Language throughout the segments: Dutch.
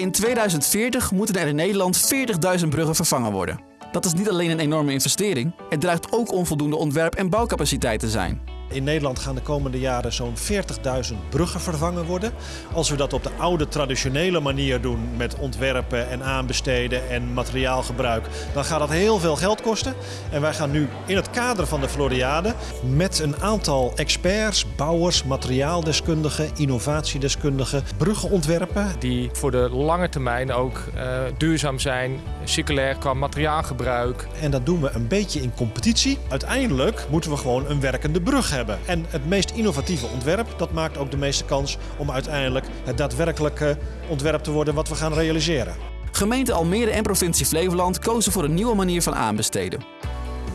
In 2040 moeten er in Nederland 40.000 bruggen vervangen worden. Dat is niet alleen een enorme investering, het dreigt ook onvoldoende ontwerp- en bouwcapaciteit te zijn. In Nederland gaan de komende jaren zo'n 40.000 bruggen vervangen worden. Als we dat op de oude traditionele manier doen met ontwerpen en aanbesteden en materiaalgebruik, dan gaat dat heel veel geld kosten. En wij gaan nu in het kader van de Floriade met een aantal experts, bouwers, materiaaldeskundigen, innovatiedeskundigen bruggen ontwerpen. Die voor de lange termijn ook uh, duurzaam zijn, circulair qua materiaalgebruik. En dat doen we een beetje in competitie. Uiteindelijk moeten we gewoon een werkende brug hebben. En het meest innovatieve ontwerp, dat maakt ook de meeste kans om uiteindelijk het daadwerkelijke ontwerp te worden wat we gaan realiseren. Gemeente Almere en provincie Flevoland kozen voor een nieuwe manier van aanbesteden.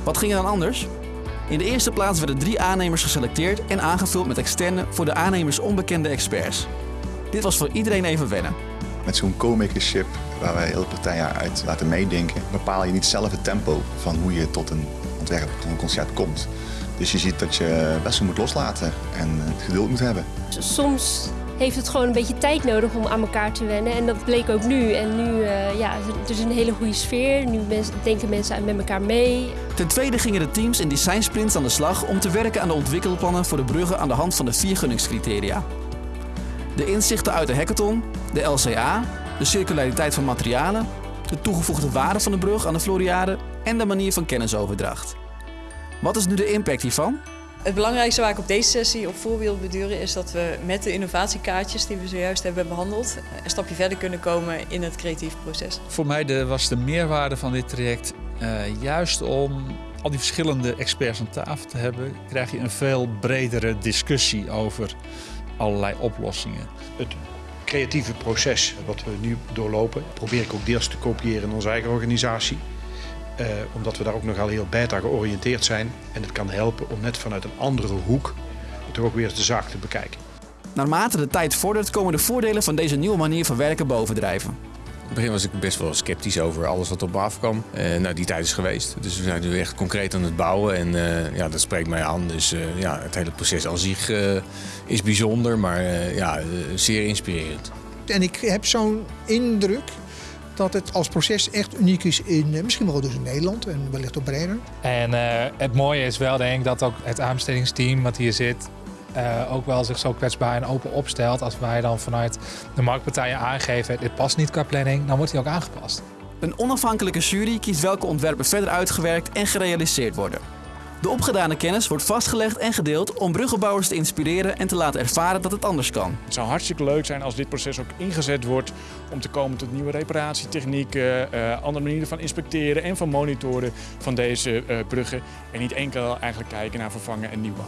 Wat ging er dan anders? In de eerste plaats werden drie aannemers geselecteerd en aangevuld met externe voor de aannemers onbekende experts. Dit was voor iedereen even wennen. Met zo'n co-makership waar wij hele partijen uit laten meedenken, bepaal je niet zelf het tempo van hoe je tot een ontwerp, tot een concept komt. Dus je ziet dat je best wel moet loslaten en het geduld moet hebben. Soms heeft het gewoon een beetje tijd nodig om aan elkaar te wennen. En dat bleek ook nu. En nu uh, ja, er is een hele goede sfeer. Nu denken mensen met elkaar mee. Ten tweede gingen de teams in design sprints aan de slag om te werken aan de ontwikkelplannen voor de bruggen aan de hand van de vier gunningscriteria. De inzichten uit de hackathon, de LCA, de circulariteit van materialen, de toegevoegde waarde van de brug aan de Floriade en de manier van kennisoverdracht. Wat is nu de impact hiervan? Het belangrijkste waar ik op deze sessie op voor wil beduren is dat we met de innovatiekaartjes die we zojuist hebben behandeld een stapje verder kunnen komen in het creatief proces. Voor mij de, was de meerwaarde van dit traject uh, juist om al die verschillende experts aan tafel te hebben, krijg je een veel bredere discussie over allerlei oplossingen. Het creatieve proces wat we nu doorlopen, probeer ik ook deels te kopiëren in onze eigen organisatie. Uh, omdat we daar ook nogal heel beta georiënteerd zijn. En het kan helpen om net vanuit een andere hoek toch ook weer de zaak te bekijken. Naarmate de tijd vordert komen de voordelen van deze nieuwe manier van werken bovendrijven. In het begin was ik best wel sceptisch over alles wat op me afkwam. Uh, nou, die tijd is geweest. Dus we zijn nu echt concreet aan het bouwen. En uh, ja, dat spreekt mij aan. Dus uh, ja, het hele proces aan zich is bijzonder, maar ja, zeer inspirerend. En ik heb zo'n indruk dat het als proces echt uniek is in misschien wel dus in Nederland en wellicht ook breder. En uh, het mooie is wel denk ik dat ook het aanbestedingsteam wat hier zit uh, ook wel zich zo kwetsbaar en open opstelt. Als wij dan vanuit de marktpartijen aangeven dit past niet qua planning, dan wordt hij ook aangepast. Een onafhankelijke jury kiest welke ontwerpen verder uitgewerkt en gerealiseerd worden. De opgedane kennis wordt vastgelegd en gedeeld om bruggenbouwers te inspireren en te laten ervaren dat het anders kan. Het zou hartstikke leuk zijn als dit proces ook ingezet wordt om te komen tot nieuwe reparatietechnieken, uh, andere manieren van inspecteren en van monitoren van deze uh, bruggen. En niet enkel eigenlijk kijken naar vervangen en nieuwbouw.